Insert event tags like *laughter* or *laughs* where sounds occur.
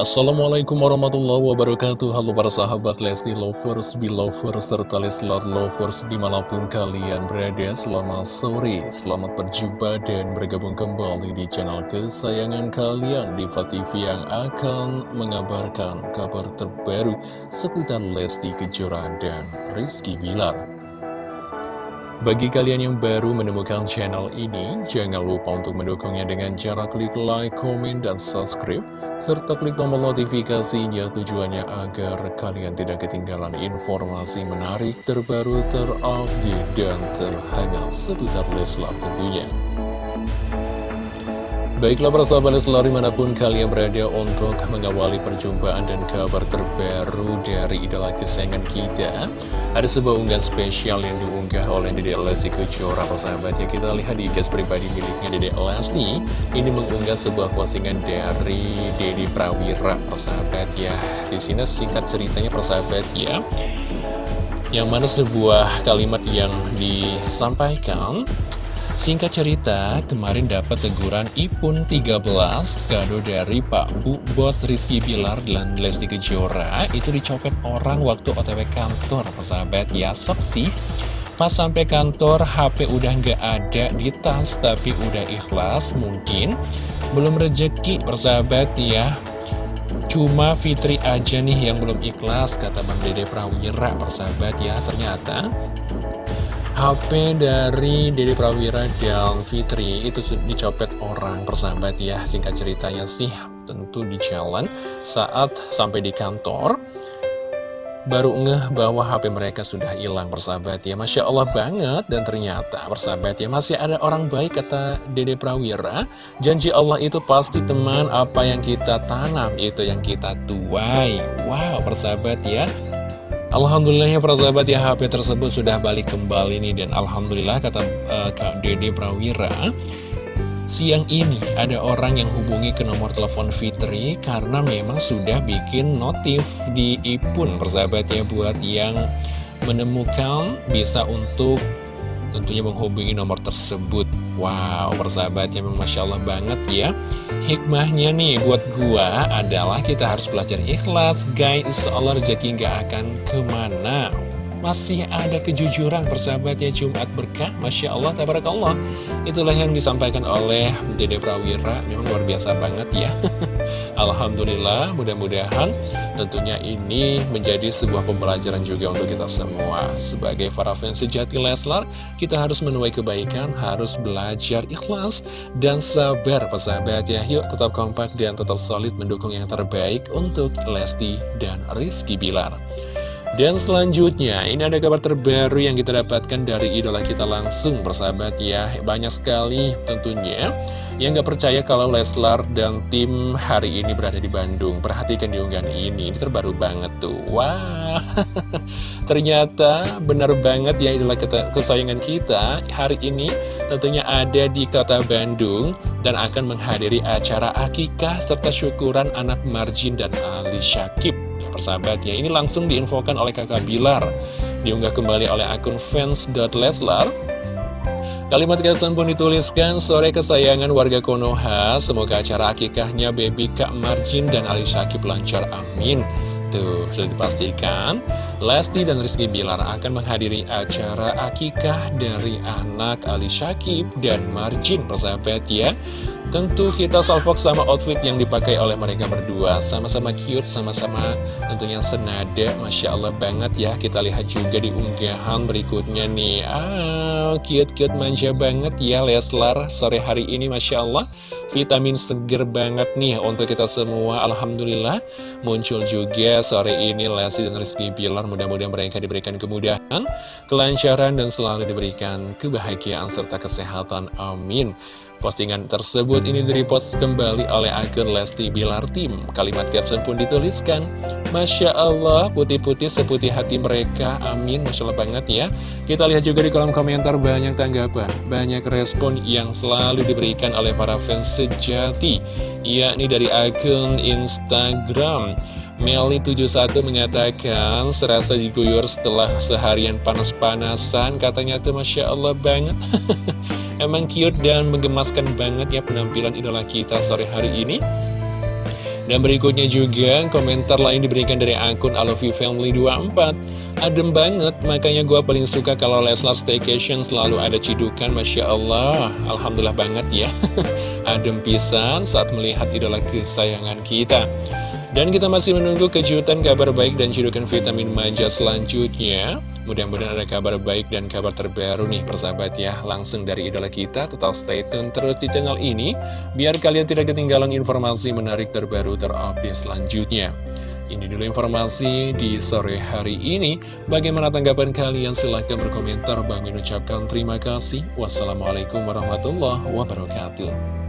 Assalamualaikum warahmatullahi wabarakatuh. Halo para sahabat Lesti Lovers, Belovers, serta Leslar Lovers di mana pun kalian berada Selamat sore, selamat berjumpa dan bergabung kembali di channel kesayangan kalian Diva TV yang akan mengabarkan kabar terbaru seputar Lesti Kejora dan Rizky Bilar bagi kalian yang baru menemukan channel ini, jangan lupa untuk mendukungnya dengan cara klik like, komen, dan subscribe, serta klik tombol notifikasinya tujuannya agar kalian tidak ketinggalan informasi menarik, terbaru, terupdate, dan terhangat seputar Leslar tentunya. Baiklah para sahabat Leslar di mana pun kalian berada untuk mengawali perjumpaan dan kabar terbaru dari idola kesayangan kita. Ada sebuah unggahan spesial yang diunggah oleh Dede Lesti Kejora sahabat. Ya Kita lihat di gas pribadi miliknya Dede Lesti. Ini mengunggah sebuah postingan dari Dede Prawira persahabat ya Di sini singkat ceritanya persahabat ya. Yang mana sebuah kalimat yang disampaikan Singkat cerita, kemarin dapat teguran IPUN 13 kado dari Pak Bu Bos Rizky Bilar dan Lesti Kejora itu dicopet orang waktu otw kantor, persahabat ya, saksi. Pas sampai kantor, HP udah nggak ada di tas, tapi udah ikhlas, mungkin belum rejeki, persahabat ya. Cuma Fitri aja nih yang belum ikhlas, kata Bang Dede Prawira, persahabat ya. Ternyata HP dari Dede Prawira dan Fitri. Itu dicopet orang persahabat ya. Singkat ceritanya sih tentu di jalan saat sampai di kantor Baru ngeh bahwa HP mereka sudah hilang persahabat ya. Masya Allah banget. Dan ternyata persahabat ya Masih ada orang baik kata Dede Prawira. Janji Allah itu pasti teman apa yang kita tanam itu yang kita tuai. Wow persahabat ya Alhamdulillah ya para sahabat ya HP tersebut sudah balik kembali nih. Dan Alhamdulillah kata uh, Kak Dede Prawira Siang ini ada orang yang hubungi ke nomor telepon Fitri karena memang sudah bikin notif di IPUN persahabat ya buat yang menemukan bisa untuk tentunya menghubungi nomor tersebut. Wow, persahabat yang Masya Allah banget ya. Hikmahnya nih buat gua adalah kita harus belajar ikhlas. Guys, Allah rezeki nggak akan ke mana masih ada kejujuran persahabatnya Jumat berkah Masya Allah, Tabarakallah. Itulah yang disampaikan oleh Dede Prawira Memang luar biasa banget ya. *laughs* Alhamdulillah, mudah-mudahan tentunya ini menjadi sebuah pembelajaran juga untuk kita semua. Sebagai para fans sejati Leslar Kita harus menuai kebaikan, harus belajar ikhlas dan sabar persahabat ya. Yuk tetap kompak dan tetap solid mendukung yang terbaik untuk Lesti dan Rizky Bilar dan selanjutnya, ini ada kabar terbaru yang kita dapatkan dari idola kita langsung, persahabat ya. Banyak sekali tentunya yang gak percaya kalau Leslar dan tim hari ini berada di Bandung. Perhatikan di unggahan ini, ini terbaru banget tuh. Wah, *laughs* ternyata benar banget ya idola kesayangan kita hari ini tentunya ada di kota Bandung dan akan menghadiri acara akikah serta syukuran anak Marjin dan Ali Syakib persahabat ya. Ini langsung diinfokan oleh kakak Bilar. Diunggah kembali oleh akun fans.leslar Kalimat caption pun dituliskan Sore kesayangan warga Konoha. Semoga acara akikahnya baby Kak Marjin dan Ali Syakib lancar. Amin. Tuh, sudah dipastikan Lesti dan Rizky Bilar akan menghadiri acara akikah dari anak Ali Syakib dan Marjin persahabat ya Tentu kita salvok sama outfit yang dipakai oleh mereka berdua. Sama-sama cute, sama-sama tentunya senada. Masya Allah banget ya. Kita lihat juga di unggahan berikutnya nih. Ah, cute-cute manja banget ya Leslar. Sore hari ini Masya Allah. Vitamin seger banget nih untuk kita semua. Alhamdulillah. Muncul juga sore ini Lesti dan Rizky Bilar. Mudah-mudahan mereka diberikan kemudahan Kelancaran dan selalu diberikan kebahagiaan serta kesehatan. Amin Postingan tersebut ini direpost kembali oleh akun Lesti Bilar Tim. Kalimat caption pun dituliskan, Masya Allah, putih-putih seputih hati mereka, amin, Masya Allah banget ya. Kita lihat juga di kolom komentar banyak tanggapan, banyak respon yang selalu diberikan oleh para fans sejati, yakni dari akun Instagram. Meli71 mengatakan serasa diguyur setelah seharian panas-panasan Katanya tuh Masya Allah banget *laughs* Emang cute dan menggemaskan banget ya penampilan idola kita sore hari ini. Dan berikutnya juga komentar lain diberikan dari akun I Family 24 Adem banget, makanya gue paling suka kalau Leslar Staycation selalu ada cidukan Masya Allah, Alhamdulillah banget ya. *laughs* Adem pisan saat melihat idola kesayangan kita. Dan kita masih menunggu kejutan kabar baik dan cidukan vitamin manja selanjutnya. Mudah-mudahan ada kabar baik dan kabar terbaru nih persahabat ya. Langsung dari idola kita, total stay tune terus di channel ini. Biar kalian tidak ketinggalan informasi menarik terbaru terupdate selanjutnya. Ini dulu informasi di sore hari ini. Bagaimana tanggapan kalian? Silahkan berkomentar. Bang ucapkan terima kasih. Wassalamualaikum warahmatullahi wabarakatuh.